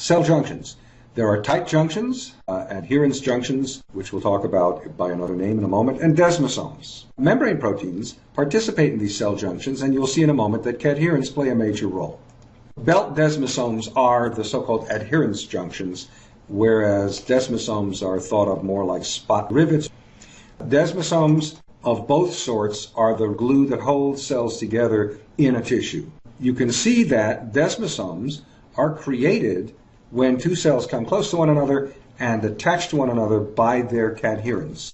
Cell junctions. There are tight junctions, uh, adherens junctions, which we'll talk about by another name in a moment, and desmosomes. Membrane proteins participate in these cell junctions, and you'll see in a moment that cadherins play a major role. Belt desmosomes are the so-called adherens junctions, whereas desmosomes are thought of more like spot rivets. Desmosomes of both sorts are the glue that holds cells together in a tissue. You can see that desmosomes are created when two cells come close to one another and attach to one another by their cadherins.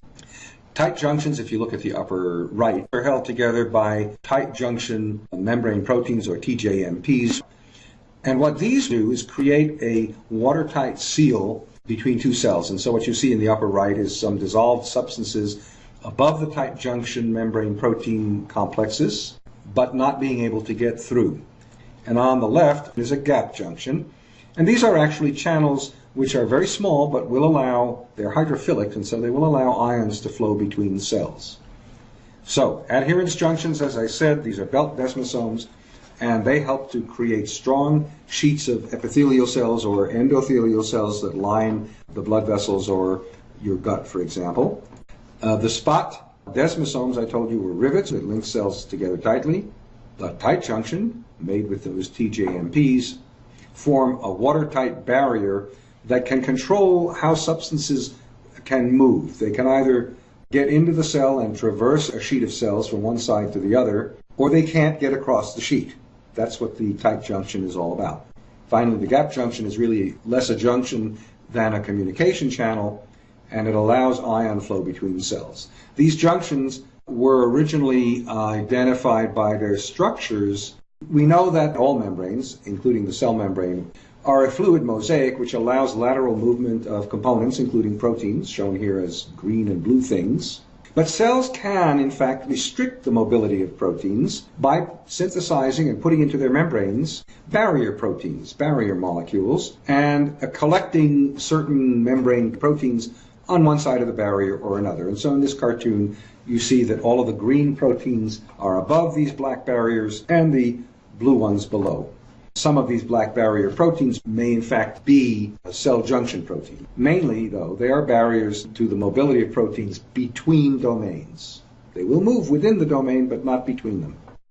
Tight junctions, if you look at the upper right, are held together by tight junction membrane proteins or TJMPs. And what these do is create a watertight seal between two cells. And so what you see in the upper right is some dissolved substances above the tight junction membrane protein complexes, but not being able to get through. And on the left is a gap junction, and these are actually channels which are very small but will allow, they're hydrophilic, and so they will allow ions to flow between cells. So, adherens junctions, as I said, these are belt desmosomes, and they help to create strong sheets of epithelial cells or endothelial cells that line the blood vessels or your gut, for example. Uh, the spot desmosomes, I told you, were rivets that link cells together tightly. The tight junction, made with those TJMPs, form a watertight barrier that can control how substances can move. They can either get into the cell and traverse a sheet of cells from one side to the other, or they can't get across the sheet. That's what the tight junction is all about. Finally, the gap junction is really less a junction than a communication channel, and it allows ion flow between cells. These junctions were originally uh, identified by their structures we know that all membranes, including the cell membrane, are a fluid mosaic which allows lateral movement of components, including proteins, shown here as green and blue things. But cells can, in fact, restrict the mobility of proteins by synthesizing and putting into their membranes barrier proteins, barrier molecules, and uh, collecting certain membrane proteins on one side of the barrier or another. And so in this cartoon, you see that all of the green proteins are above these black barriers and the blue ones below. Some of these black barrier proteins may in fact be a cell junction protein. Mainly, though, they are barriers to the mobility of proteins between domains. They will move within the domain, but not between them.